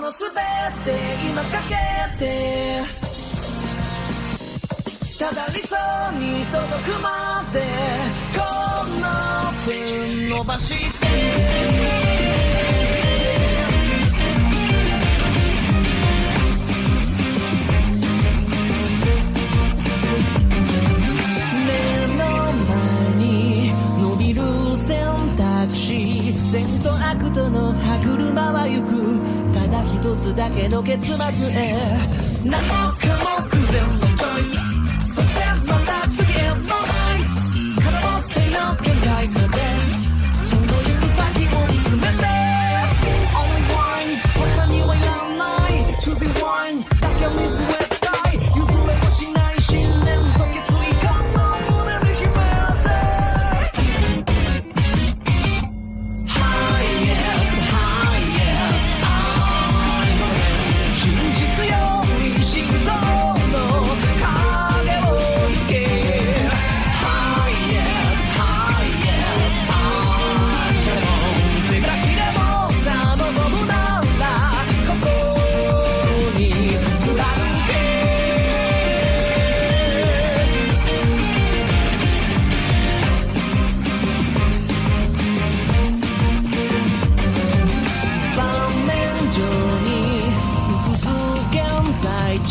のステ今かけてただ理想に届くまでこの手伸ばして善と悪との歯車は行く。一つだけの結末へ。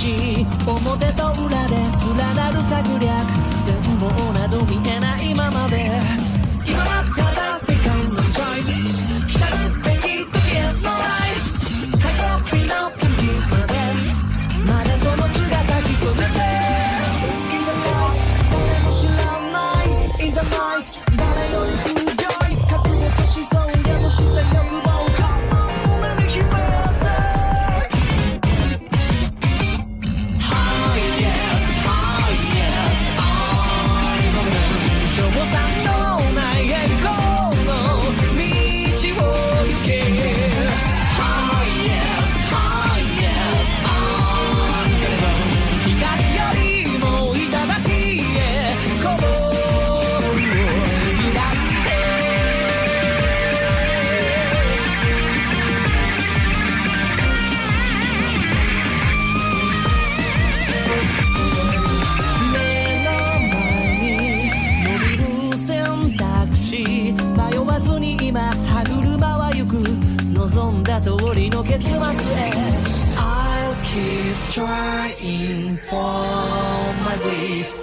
表と裏で連なる策略全貌など見え keep trying for my life